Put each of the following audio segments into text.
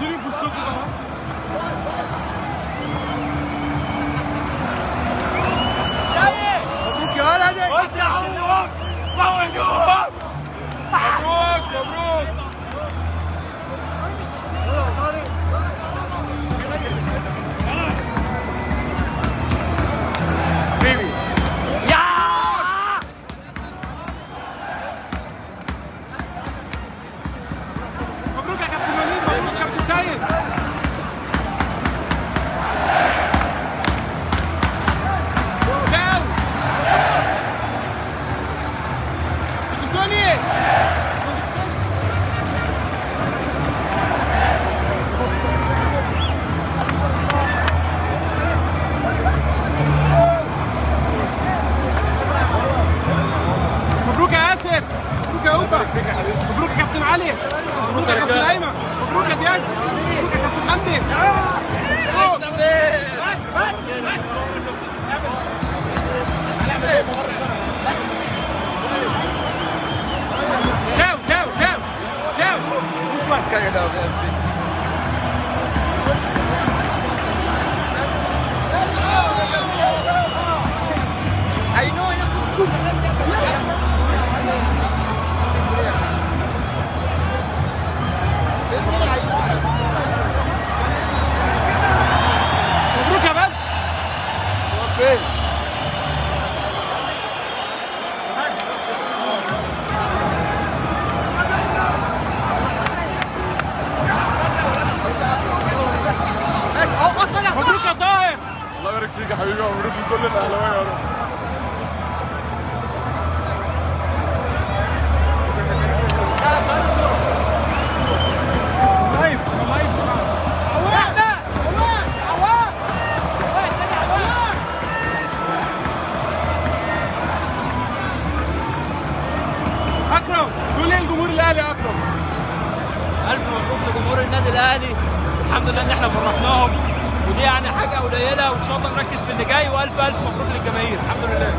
Durun bu sokakta. kind of يا حبيبي ومبروك لكل الاهلاويه يا رب اكرم إيه لجمهور الاهلي يا اكرم ألف مبروك لجمهور النادي الأهلي. الحمد لله إن إحنا فرحناهم. ودي يعني حاجة قليلة وإن شاء الله نركز في اللي جاي وألف ألف مبروك للجماهير. الحمد لله.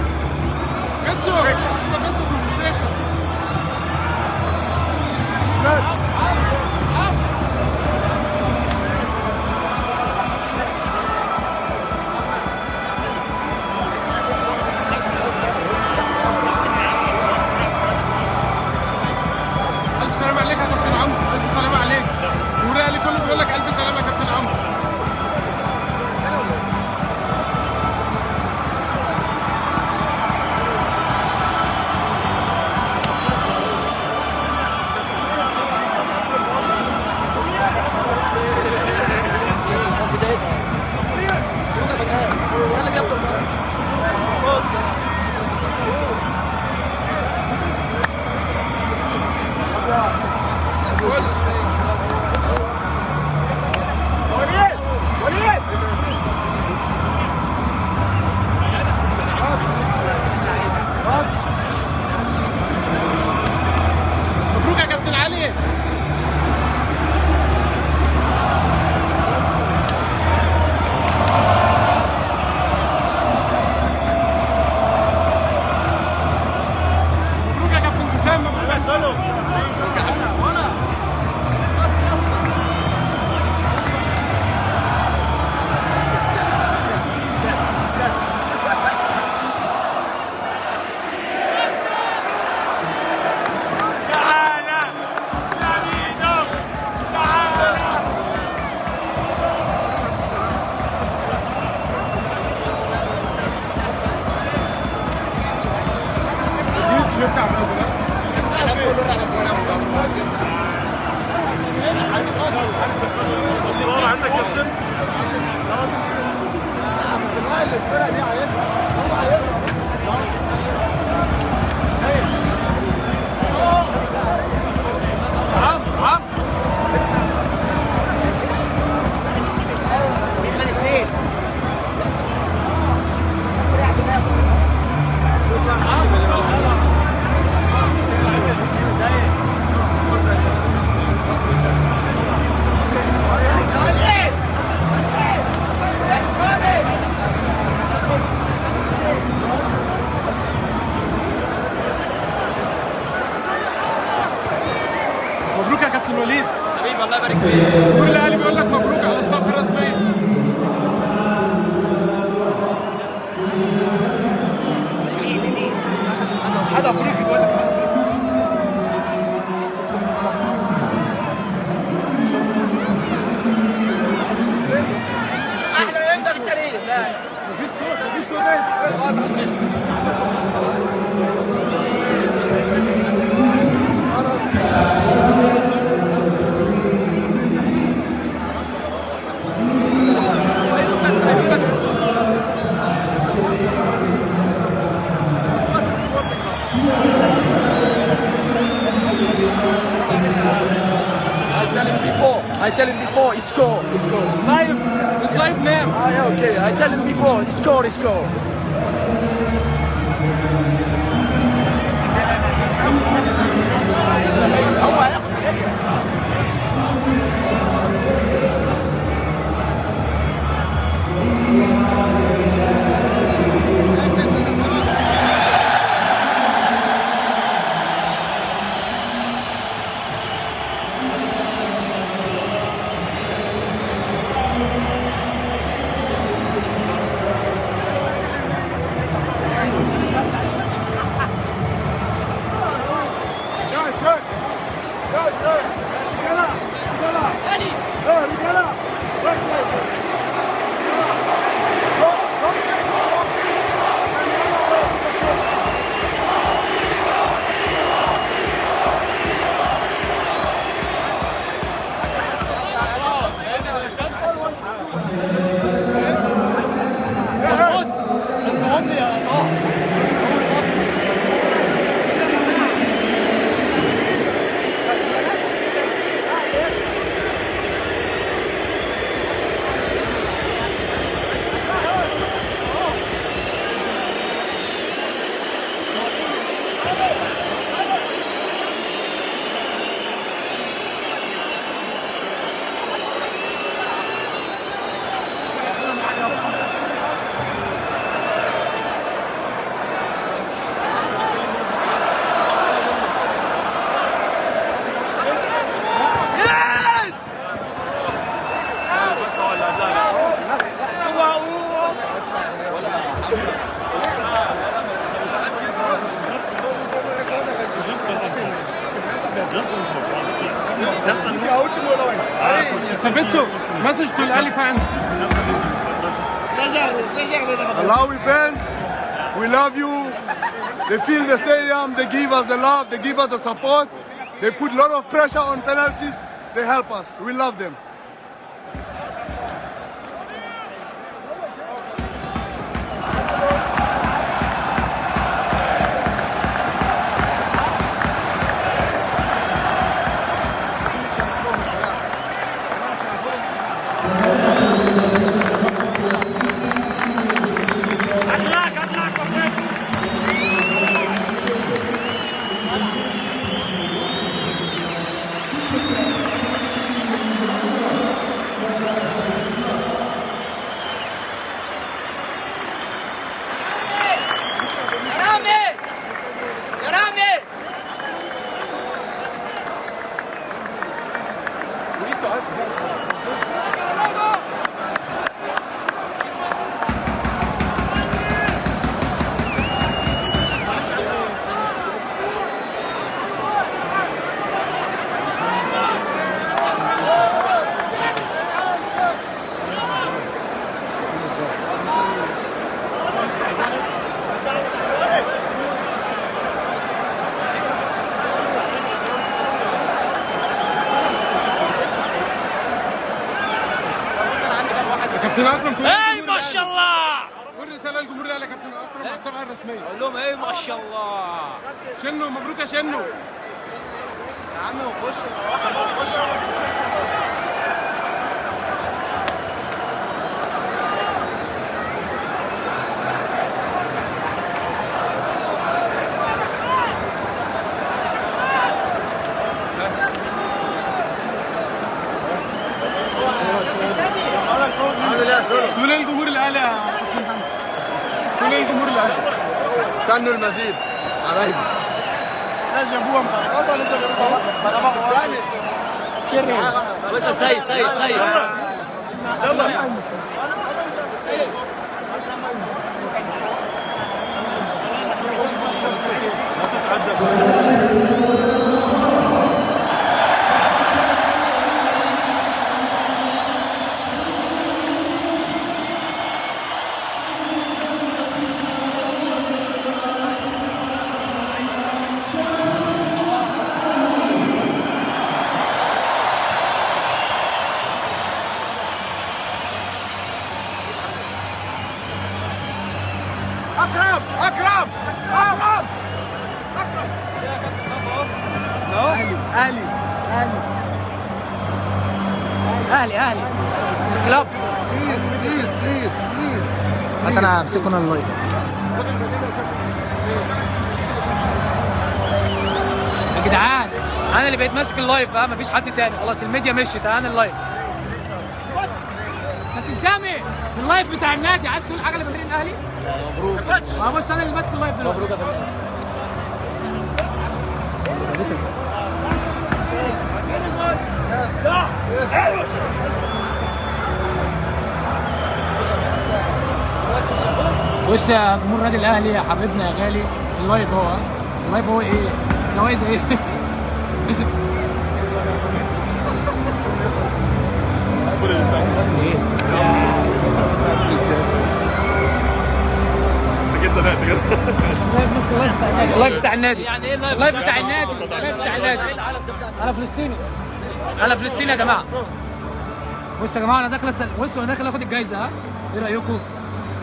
solo. Hampton. Everything. كل قلبي يقول لك مبروك score, he score. They fill the stadium, they give us the love, they give us the support. They put a lot of pressure on penalties. They help us. We love them. كابتن اكرم إي ما شاء الله. قول رساله للجمهور الأهلي يا كابتن اكرم على الصفحه الرسمية. أقول لهم إيه ما شاء الله. شنو؟ مبروك يا شنو؟ يا عم وخش خش. تقول إيه للجمهور الاهلي يا إيه للجمهور الاهلي استنوا المزيد حبايبي بس سيد سيد سيد اكرم أنا ال live يا جدعان أنا اللي بقيت ماسك ال live ها مفيش حد تاني. خلاص الميديا مشيت أنا ال live. كابتن سامي ال live بتاع النادي. عايز تقول حاجة لجماهير الأهلي؟ مبروك. ما بص أنا اللي ماسك ال live دلوقتي. مبروك يا فندم. بص يا جمهور النادي الأهلي يا حبيبنا يا غالي ال live هو ال live هو إيه؟ جوائز إيه؟ إيه؟ ال live بتاع النادي يعني إيه ال live ال live بتاع بتاع النادي ال live بتاع النادي أنا فلسطيني أنا فلسطيني يا جماعة بصوا يا جماعة أنا داخل بصوا أنا داخل آخد الجايزة ها إيه رأيكم؟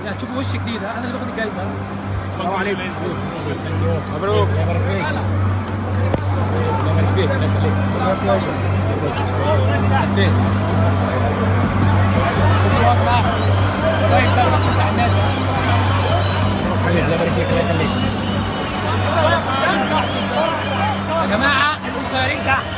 يعني هتشوفوا وش جديد أنا اللي باخد الجايزة. السلام عليكم. مبروك. الله يبارك فيك الله يخليك الله يخليك يا جماعة القصيرين تحت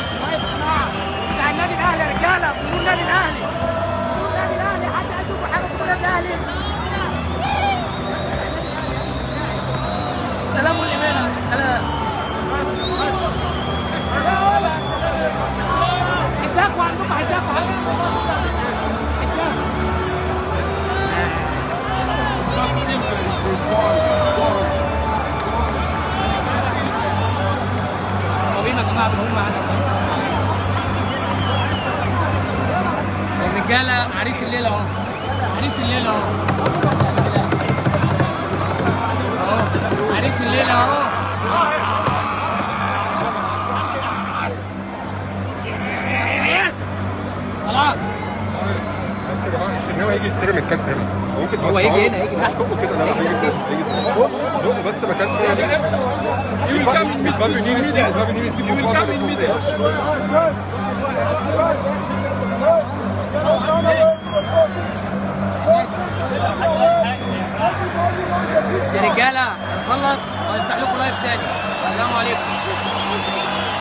ما كانش You will يا رجالة خلص. وهنفتح لكم لايف تاني.